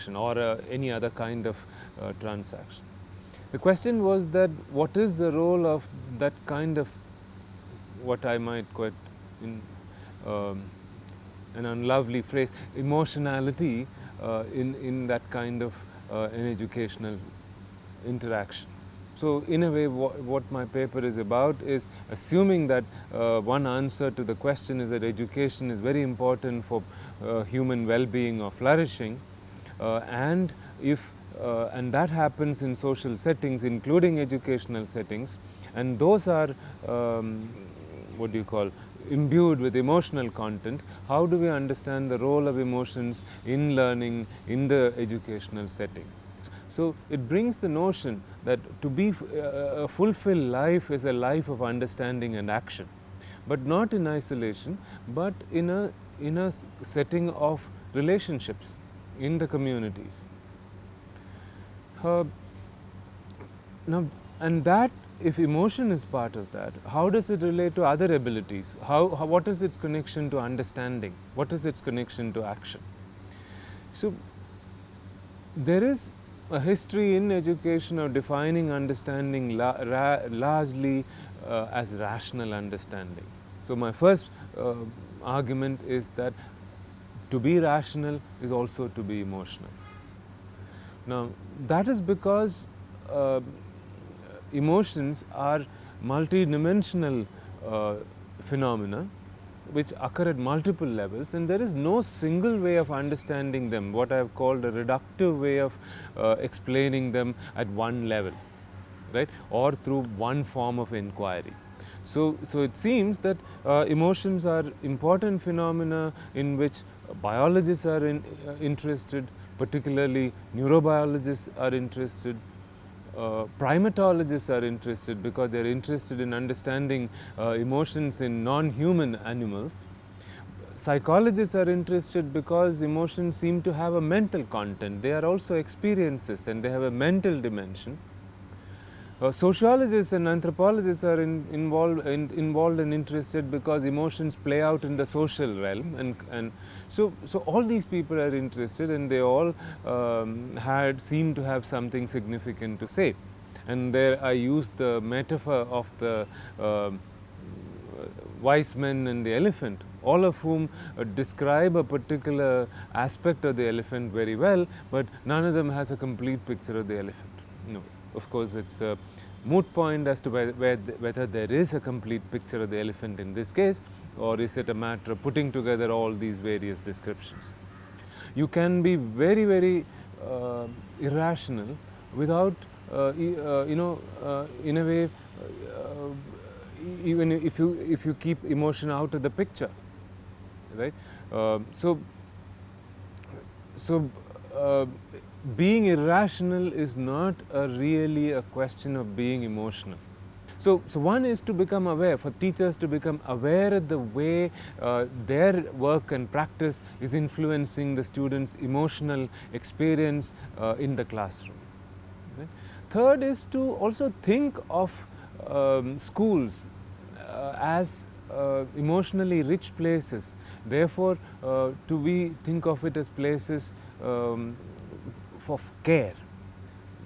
transaction or uh, any other kind of uh, transaction. The question was that what is the role of that kind of what I might quite in um, an unlovely phrase emotionality uh, in, in that kind of uh, an educational interaction. So, in a way what, what, my paper is about is assuming that uh, one answer to the question is that education is very important for uh, human well-being or flourishing and if uh, and that happens in social settings including educational settings and those are um, what do you call imbued with emotional content, how do we understand the role of emotions in learning in the educational setting? So, it brings the notion that to be uh, a fulfilled life is a life of understanding and action, but not in isolation, but in a, in a setting of relationships in the communities. Uh, now, and that if emotion is part of that, how does it relate to other abilities? How, how, what is its connection to understanding? What is its connection to action? So, there is a history in education of defining understanding la largely uh, as rational understanding. So, my first uh, argument is that to be rational is also to be emotional. Now, that is because uh, emotions are multidimensional uh, phenomena which occur at multiple levels and there is no single way of understanding them what I have called a reductive way of uh, explaining them at one level right or through one form of inquiry. So, so it seems that uh, emotions are important phenomena in which biologists are in, uh, interested particularly neurobiologists are interested uh, primatologists are interested because they are interested in understanding uh, emotions in non-human animals. Psychologists are interested because emotions seem to have a mental content. They are also experiences and they have a mental dimension. Uh, sociologists and anthropologists are in, involved, in, involved and interested because emotions play out in the social realm and, and so, so all these people are interested and they all um, had seem to have something significant to say. And there I used the metaphor of the uh, wise men and the elephant all of whom uh, describe a particular aspect of the elephant very well, but none of them has a complete picture of the elephant. No of course, it is a moot point as to whether there is a complete picture of the elephant in this case or is it a matter of putting together all these various descriptions. You can be very, very uh, irrational without, uh, uh, you know, uh, in a way, uh, even if you, if you keep emotion out of the picture, right. Uh, so, so being irrational is not a really a question of being emotional. So, so one is to become aware, for teachers to become aware of the way uh, their work and practice is influencing the students' emotional experience uh, in the classroom. Okay? Third is to also think of um, schools uh, as uh, emotionally rich places. Therefore, uh, to we think of it as places um, of care